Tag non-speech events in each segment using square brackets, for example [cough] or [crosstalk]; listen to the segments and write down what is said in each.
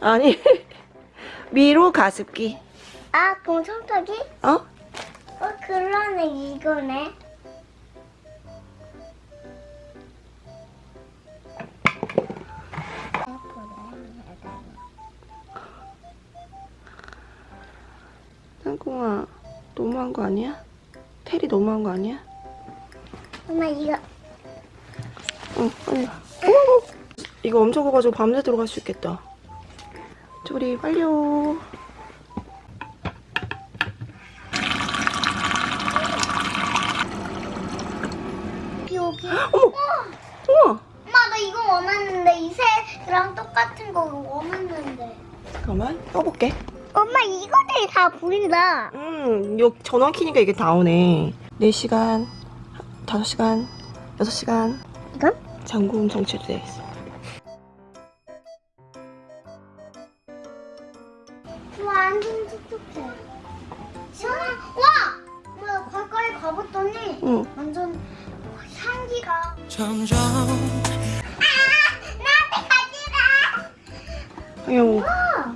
아니 [laughs] 미로 가습기 아, 그럼 청소기? 어? 어, 그러네, 이거네. 땅콩아 너무한 거 아니야? 테리 너무한 거 아니야? 엄마, 이거. 응 빨리 어, 이거 엄청 커가지고 밤새 들어갈 수 있겠다 조리 완료 여기. 어머 우와 엄마, 나 이거 원했는데, 이 새랑 똑같은 거 원했는데. 잠깐만 떠볼게 엄마, 이거들 다 보인다. 음, 요 전원 키니까 이게 다 오네. 4시간, 5시간, 6시간. 이건? 잠금 정체도 되어 있어. 완전 촉촉해. 시원해. 와! 뭐야, 가까이 가봤더니 응. 완전 향기가. 점점 나한테 가지라! 아유, 와!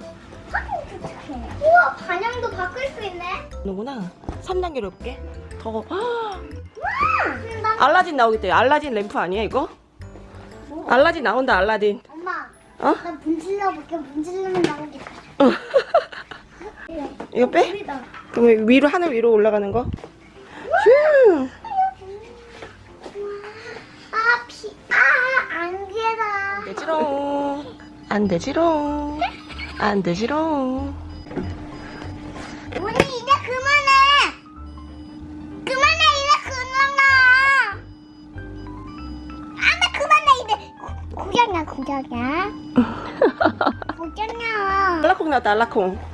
확인 촉촉해. 우와, 반영도 바꿀 수 있네. 너구나. 3단계로 해볼게. 더. 헉, 와! 나 알라딘 나오겠다. 알라딘 램프 아니야, 이거? 뭐? 알라딘 나온다, 알라딘. 엄마, 어? 나 분질러 볼게. 분질러면 나오겠다. 이거 빼? 그럼 위로, 하늘 위로 올라가는 거? 휴. 아, 비, 아, 안개다. 되지롱. 안 되지롱. 안 되지롱. 우리 이제 그만해. 그만해 이제 그만해. 안돼 그만해 이제. 구경이야 구경이야. [laughs] 구경이야. 알라콩 나왔다, 알라콩.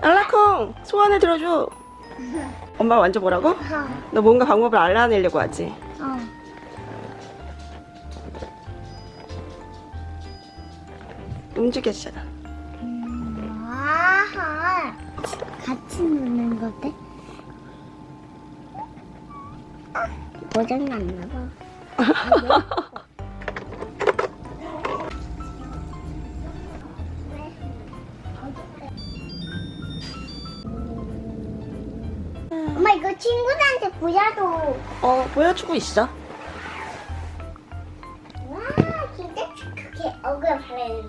알라콩! 소원을 들어줘. 엄마 만져보라고? 어. 너 뭔가 방법을 알아내려고 하지? 어. 움직였잖아. 음. 같이 노는 거대? 고장났나 봐. [laughs] 이거 친구들한테 보여줘. 어, 보여주고 있어. 와 진짜 그게 얼굴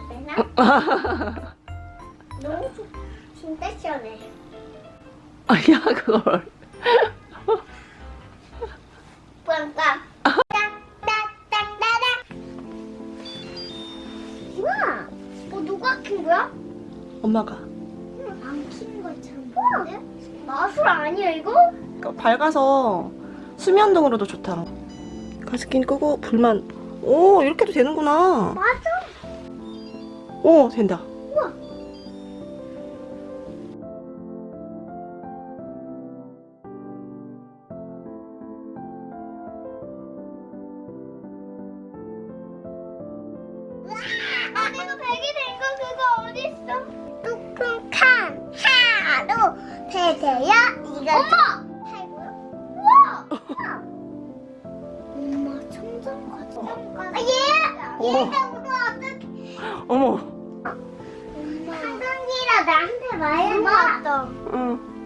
되나? [laughs] 너무 좋- 진짜 시원해. 아니야, 그걸. 빵빵. 우와, 뭐 누가 킨 거야? 엄마가. 안킨 것처럼? 마술 아니야 이거? 그러니까 밝아서 수면등으로도 좋다. 가스킨 끄고 불만. 오, 이렇게도 되는구나. 맞아. 오, 된다. 우와. 아, 내가 베개 된거 그거 어딨어? 베개야 이거 엄마! 팔고요? 우와! 엄마 청정 과자 아 얘! 어머. 얘가 어떻게 어머. 한강이라 나한테 말해봐 응.